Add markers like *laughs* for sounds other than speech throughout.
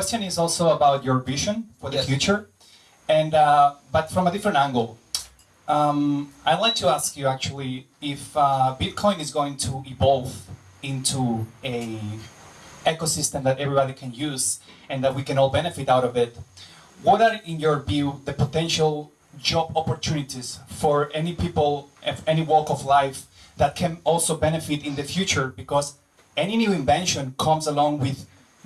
question is also about your vision for the Yes. future, and uh, but from a different angle. Um, I'd like to ask you actually if uh, Bitcoin is going to evolve into a ecosystem that everybody can use and that we can all benefit out of it. What are, in your view, the potential job opportunities for any people of any walk of life that can also benefit in the future? Because any new invention comes along with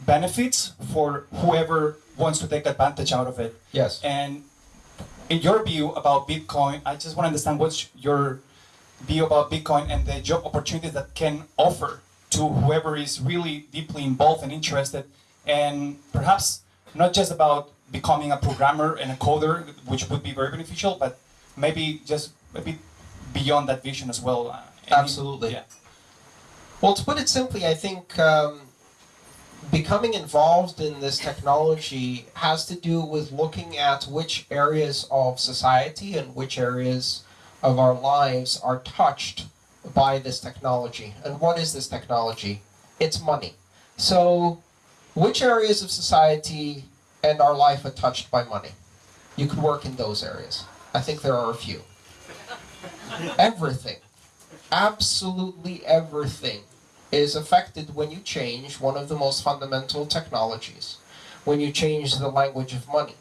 benefits for whoever wants to take advantage out of it. Yes. And in your view about Bitcoin, I just want to understand what's your view about Bitcoin and the job opportunities that can offer to whoever is really deeply involved and interested, and perhaps not just about becoming a programmer and a coder, which would be very beneficial, but maybe just a bit beyond that vision as well. Uh, Absolutely. Yeah. Well, to put it simply, I think um, becoming involved in this technology has to do with looking at which areas of society and which areas of our lives are touched by this technology. And what is this technology? It's money. So, which areas of society and our life are touched by money? You could work in those areas. I think there are a few. Everything absolutely everything is affected when you change one of the most fundamental technologies, when you change the language of money.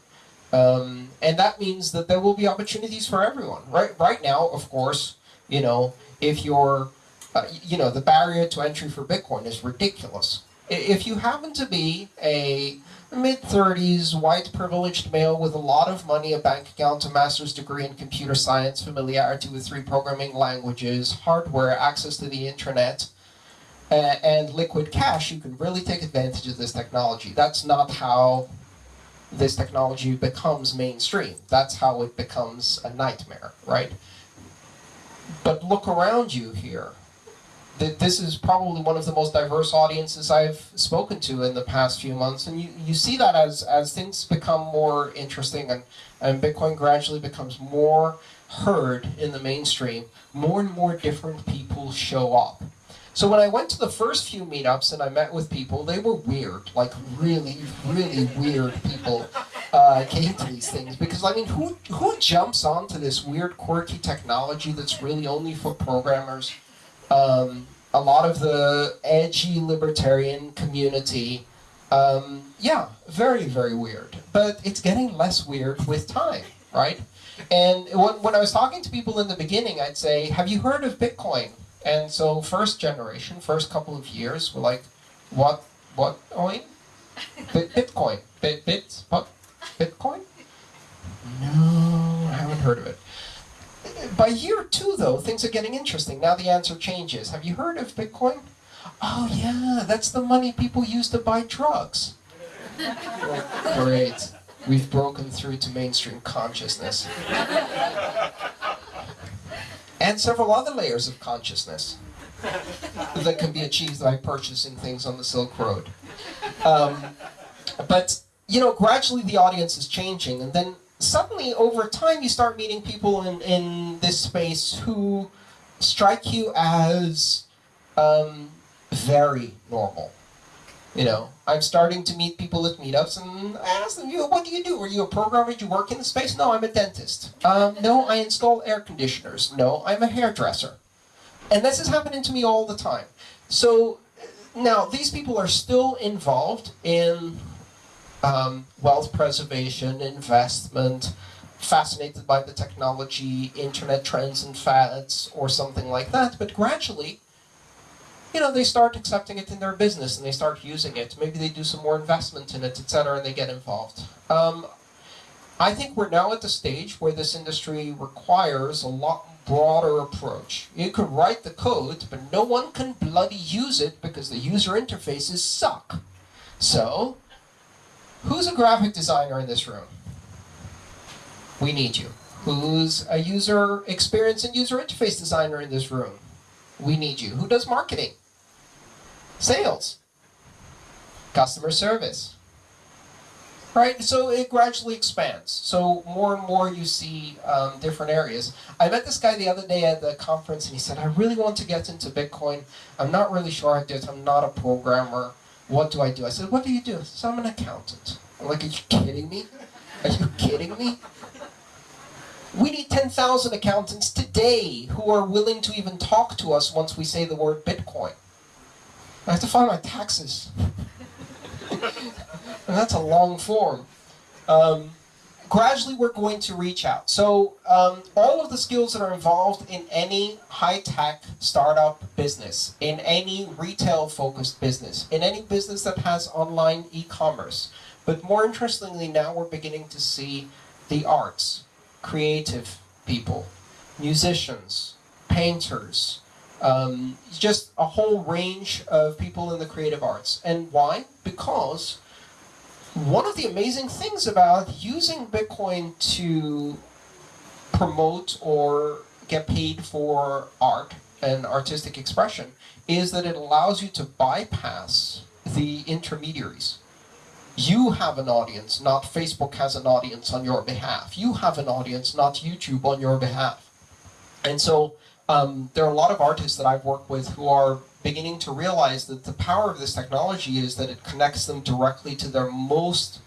Um, and that means that there will be opportunities for everyone. Right, right now, of course, you know, if you're, uh, you know, the barrier to entry for Bitcoin is ridiculous. If you happen to be a mid 30s white privileged male with a lot of money, a bank account, a master's degree in computer science, familiarity with three programming languages, hardware, access to the internet, and liquid cash, you can really take advantage of this technology. That's not how this technology becomes mainstream. That's how it becomes a nightmare, right? But look around you here. This is probably one of the most diverse audiences I've spoken to in the past few months, and you, you see that as, as things become more interesting and, and Bitcoin gradually becomes more heard in the mainstream, more and more different people show up. So when I went to the first few meetups and I met with people, they were weird, like really, really weird people uh, came to these things. Because I mean, who who jumps onto this weird, quirky technology that's really only for programmers? Um, a lot of the edgy libertarian community, um, yeah, very, very weird. But it's getting less weird with time, right? And when, when I was talking to people in the beginning, I'd say, "Have you heard of Bitcoin?" And so, first generation, first couple of years, were like, "What? What coin? Bit, Bitcoin? Bit, bit? What? Bitcoin? No, I haven't heard of it." By year two, though, things are getting interesting. Now the answer changes. Have you heard of Bitcoin? Oh yeah, that's the money people use to buy drugs. *laughs* Great. We've broken through to mainstream consciousness. And several other layers of consciousness that can be achieved by purchasing things on the Silk Road. Um, but, you know, gradually the audience is changing, and then suddenly over time you start meeting people in, in this space who strike you as um, very normal. You know, I'm starting to meet people at meetups, and I ask them, "You, know, what do you do? Are you a programmer? Do you work in the space?" No, I'm a dentist. Um, no, I install air conditioners. No, I'm a hairdresser. And this is happening to me all the time. So now these people are still involved in um, wealth preservation, investment, fascinated by the technology, internet trends and fads, or something like that. But gradually, you know, they start accepting it in their business and they start using it. Maybe they do some more investment in it, etc., and they get involved. Um, I think we're now at the stage where this industry requires a lot broader approach. You can write the code, but no one can bloody use it because the user interfaces suck. So, who's a graphic designer in this room? We need you. Who's a user experience and user interface designer in this room? We need you. Who does marketing? Sales. Customer service. Right, so it gradually expands. So more and more you see um, different areas. I met this guy the other day at the conference and he said, I really want to get into Bitcoin. I'm not really sure I did. I'm not a programmer. What do I do? I said, What do you do? I said, I'm an accountant. I'm like, Are you kidding me? Are you kidding me? We need 10,000 accountants today who are willing to even talk to us once we say the word Bitcoin. I have to file my taxes. *laughs* that's a long form. Um, gradually, we're going to reach out. So, um, all of the skills that are involved in any high tech startup business, in any retail focused business, in any business that has online e commerce. But more interestingly, now we're beginning to see the arts creative people, musicians, painters, um, just a whole range of people in the creative arts. And why? Because one of the amazing things about using Bitcoin to promote or get paid for art and artistic expression is that it allows you to bypass the intermediaries. You have an audience, not Facebook has an audience on your behalf. You have an audience, not YouTube on your behalf. And so um, there are a lot of artists that I've worked with who are beginning to realize that the power of this technology is that it connects them directly to their most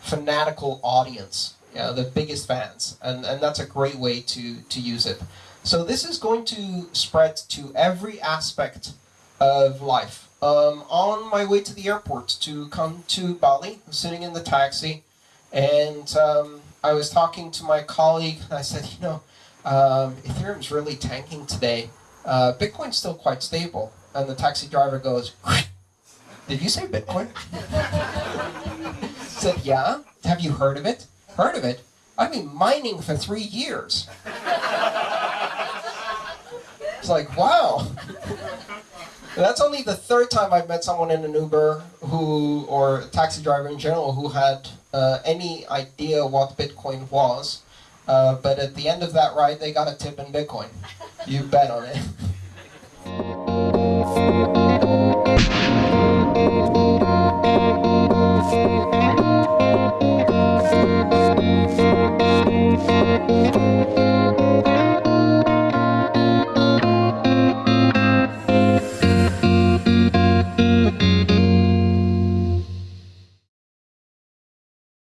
fanatical audience, you know, the biggest fans. And, and that's a great way to, to use it. So this is going to spread to every aspect of life um, on my way to the airport to come to Bali, I'm sitting in the taxi, and um, I was talking to my colleague, and I said, you know, um, Ethereum's really tanking today. Uh, Bitcoin's still quite stable. And the taxi driver goes, did you say Bitcoin? *laughs* said, yeah. Have you heard of it? Heard of it? I've been mining for three years. it's like, wow. That's only the third time I've met someone in an Uber who, or a taxi driver in general, who had uh, any idea what Bitcoin was. Uh, but at the end of that ride, they got a tip in Bitcoin. You bet on it. *laughs*